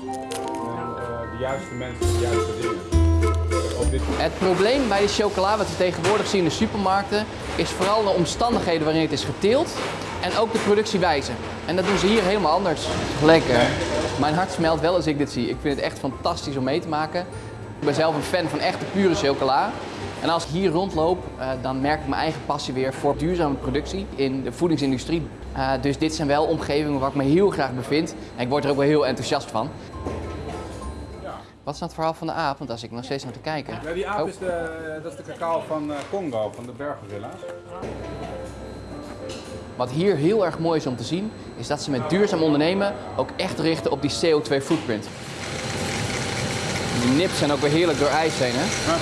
de juiste mensen, de juiste dingen. Het probleem bij de chocola wat we tegenwoordig zien in de supermarkten is vooral de omstandigheden waarin het is geteeld en ook de productiewijze. En dat doen ze hier helemaal anders. Lekker. Mijn hart smelt wel als ik dit zie. Ik vind het echt fantastisch om mee te maken. Ik ben zelf een fan van echte pure chocola. En als ik hier rondloop, eh, dan merk ik mijn eigen passie weer voor duurzame productie in de voedingsindustrie. Eh, dus dit zijn wel omgevingen waar ik me heel graag bevind. En ik word er ook wel heel enthousiast van. Wat is nou het verhaal van de aap? Want daar zit ik nog steeds naar te kijken. Ja, die aap Oh. is de, dat is de cacao van eh, Congo, van de berggorilla's. Wat hier heel erg mooi is om te zien, is dat ze met duurzaam ondernemen ook echt richten op die CO2 footprint. Die nips zijn ook weer heerlijk door ijs heen, hè? Ja.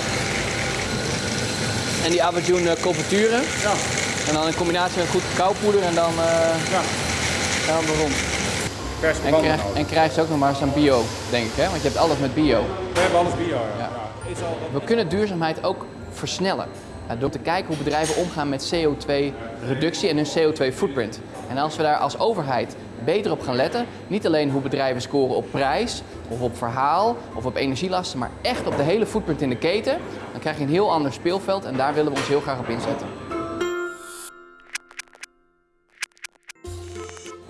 En die Abajoun uh, confituren. Ja, En dan in combinatie met goed cacaopoeder en dan eh ja. gaan we rond. En, krijg, en krijg ze ook nog maar eens aan bio, denk ik, hè? Want je hebt alles met bio. We hebben alles bio, ja. Ja. We kunnen duurzaamheid ook versnellen. eh, Door te kijken hoe bedrijven omgaan met CO2-reductie en hun CO2-footprint. En als we daar als overheid beter op gaan letten, niet alleen hoe bedrijven scoren op prijs of op verhaal of op energielasten, maar echt op de hele footprint in de keten, dan krijg je een heel ander speelveld en daar willen we ons heel graag op inzetten.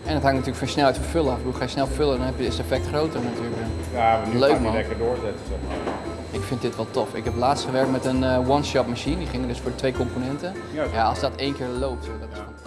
En het hangt natuurlijk van snelheid van vullen af. Hoe ga je snel vullen, dan heb je, is het effect groter natuurlijk. Ja, we nu Leuk, die man. lekker doorzetten, zeg maar. Ik vind dit wel tof. Ik heb laatst gewerkt met een eh, one-shot machine. Die ging dus voor twee componenten. Ja. Ja, als dat één keer loopt, dat is